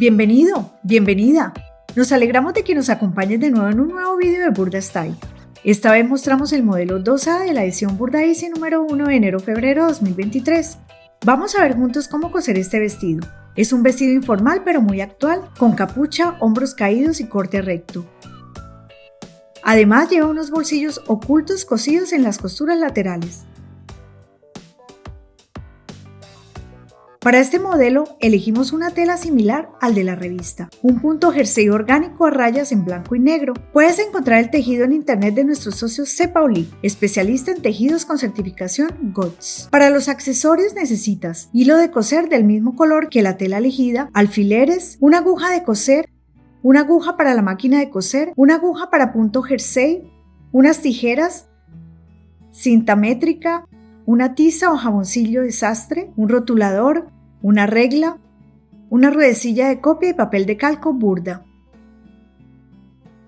Bienvenido, bienvenida. Nos alegramos de que nos acompañes de nuevo en un nuevo video de Burda Style. Esta vez mostramos el modelo 2A de la edición Burda Easy número 1 de enero-febrero 2023. Vamos a ver juntos cómo coser este vestido. Es un vestido informal pero muy actual, con capucha, hombros caídos y corte recto. Además lleva unos bolsillos ocultos cosidos en las costuras laterales. Para este modelo elegimos una tela similar al de la revista, un punto jersey orgánico a rayas en blanco y negro. Puedes encontrar el tejido en internet de nuestro socio Cepauli, especialista en tejidos con certificación GOTS. Para los accesorios necesitas hilo de coser del mismo color que la tela elegida, alfileres, una aguja de coser, una aguja para la máquina de coser, una aguja para punto jersey, unas tijeras, cinta métrica, una tiza o jaboncillo de sastre, un rotulador, una regla, una ruedecilla de copia y papel de calco burda.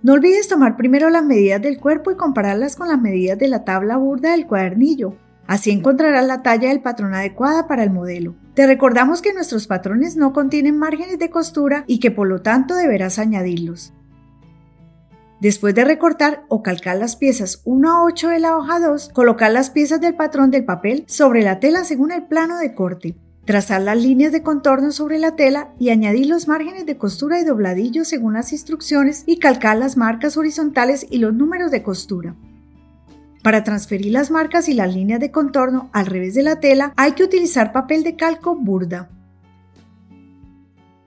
No olvides tomar primero las medidas del cuerpo y compararlas con las medidas de la tabla burda del cuadernillo. Así encontrarás la talla del patrón adecuada para el modelo. Te recordamos que nuestros patrones no contienen márgenes de costura y que por lo tanto deberás añadirlos. Después de recortar o calcar las piezas 1 a 8 de la hoja 2, colocar las piezas del patrón del papel sobre la tela según el plano de corte. Trazar las líneas de contorno sobre la tela y añadir los márgenes de costura y dobladillo según las instrucciones y calcar las marcas horizontales y los números de costura. Para transferir las marcas y las líneas de contorno al revés de la tela hay que utilizar papel de calco burda.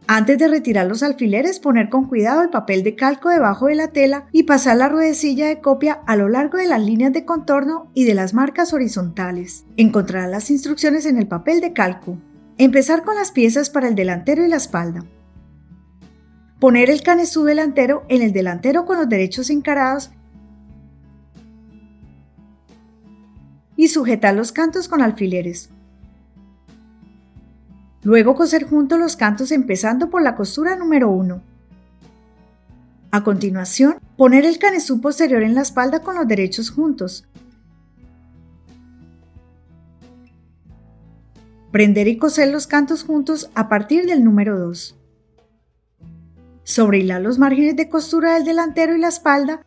Antes de retirar los alfileres, poner con cuidado el papel de calco debajo de la tela y pasar la ruedecilla de copia a lo largo de las líneas de contorno y de las marcas horizontales. Encontrarás las instrucciones en el papel de calco. Empezar con las piezas para el delantero y la espalda. Poner el canesú delantero en el delantero con los derechos encarados y sujetar los cantos con alfileres. Luego coser juntos los cantos empezando por la costura número 1. A continuación, poner el canesú posterior en la espalda con los derechos juntos. Prender y coser los cantos juntos a partir del número 2. Sobrehilar los márgenes de costura del delantero y la espalda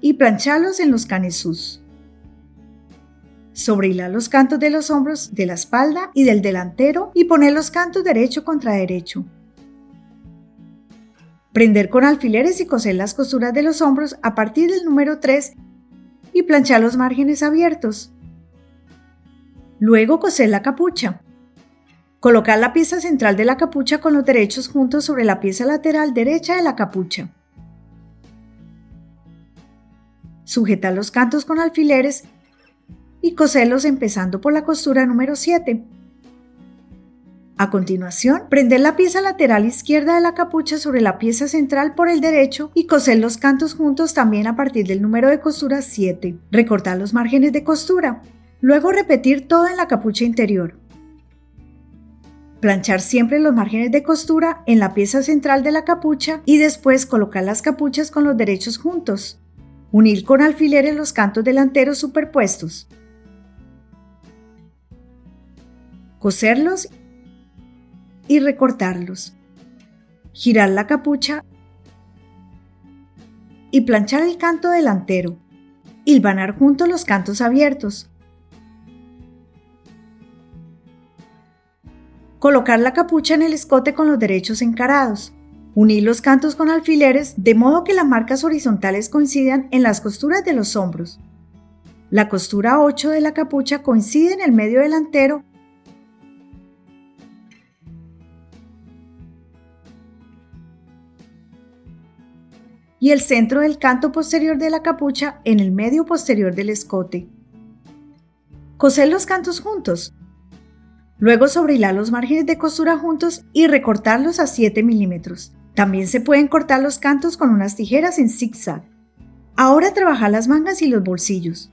y plancharlos en los canesús sobrehilar los cantos de los hombros, de la espalda y del delantero y poner los cantos derecho contra derecho. Prender con alfileres y coser las costuras de los hombros a partir del número 3 y planchar los márgenes abiertos. Luego coser la capucha. Colocar la pieza central de la capucha con los derechos juntos sobre la pieza lateral derecha de la capucha. Sujetar los cantos con alfileres y coserlos empezando por la costura número 7. A continuación, prender la pieza lateral izquierda de la capucha sobre la pieza central por el derecho y coser los cantos juntos también a partir del número de costura 7. Recortar los márgenes de costura. Luego repetir todo en la capucha interior. Planchar siempre los márgenes de costura en la pieza central de la capucha y después colocar las capuchas con los derechos juntos. Unir con alfileres los cantos delanteros superpuestos. Coserlos y recortarlos, girar la capucha y planchar el canto delantero, hilvanar juntos los cantos abiertos, colocar la capucha en el escote con los derechos encarados, unir los cantos con alfileres de modo que las marcas horizontales coincidan en las costuras de los hombros. La costura 8 de la capucha coincide en el medio delantero y el centro del canto posterior de la capucha en el medio posterior del escote. Coser los cantos juntos. Luego sobrehilar los márgenes de costura juntos y recortarlos a 7 milímetros. También se pueden cortar los cantos con unas tijeras en zigzag. Ahora trabaja las mangas y los bolsillos.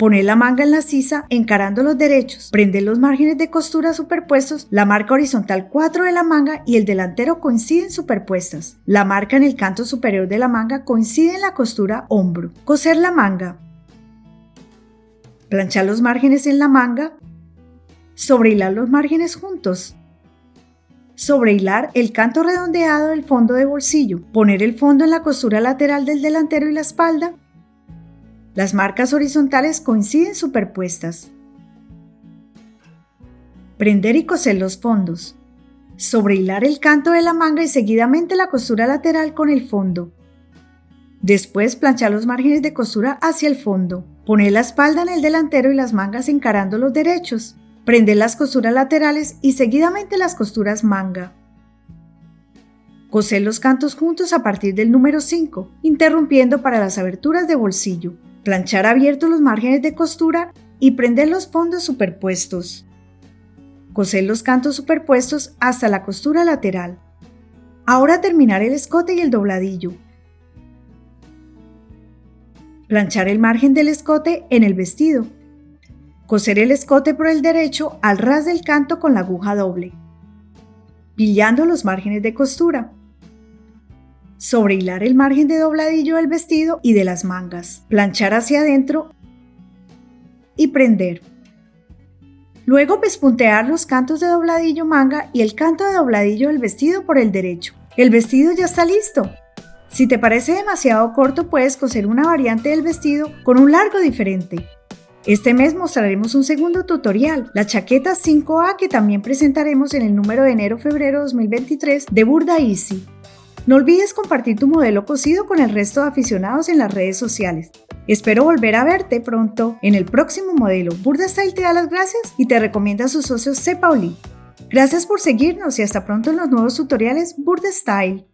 Poner la manga en la sisa encarando los derechos. Prende los márgenes de costura superpuestos. La marca horizontal 4 de la manga y el delantero coinciden superpuestas. La marca en el canto superior de la manga coincide en la costura hombro. Coser la manga. Planchar los márgenes en la manga. Sobrehilar los márgenes juntos. Sobrehilar el canto redondeado del fondo de bolsillo. Poner el fondo en la costura lateral del delantero y la espalda. Las marcas horizontales coinciden superpuestas. Prender y coser los fondos. Sobrehilar el canto de la manga y seguidamente la costura lateral con el fondo. Después planchar los márgenes de costura hacia el fondo. Poner la espalda en el delantero y las mangas encarando los derechos. Prender las costuras laterales y seguidamente las costuras manga. Coser los cantos juntos a partir del número 5, interrumpiendo para las aberturas de bolsillo. Planchar abiertos los márgenes de costura y prender los fondos superpuestos. Coser los cantos superpuestos hasta la costura lateral. Ahora terminar el escote y el dobladillo. Planchar el margen del escote en el vestido. Coser el escote por el derecho al ras del canto con la aguja doble. Pillando los márgenes de costura. Sobrehilar el margen de dobladillo del vestido y de las mangas. Planchar hacia adentro y prender. Luego pespuntear los cantos de dobladillo manga y el canto de dobladillo del vestido por el derecho. El vestido ya está listo. Si te parece demasiado corto, puedes coser una variante del vestido con un largo diferente. Este mes mostraremos un segundo tutorial, la chaqueta 5A que también presentaremos en el número de enero-febrero 2023 de Burda Easy. No olvides compartir tu modelo cosido con el resto de aficionados en las redes sociales. Espero volver a verte pronto en el próximo modelo. Burda Style te da las gracias y te recomienda a sus socios C. Pauli. Gracias por seguirnos y hasta pronto en los nuevos tutoriales Burda Style.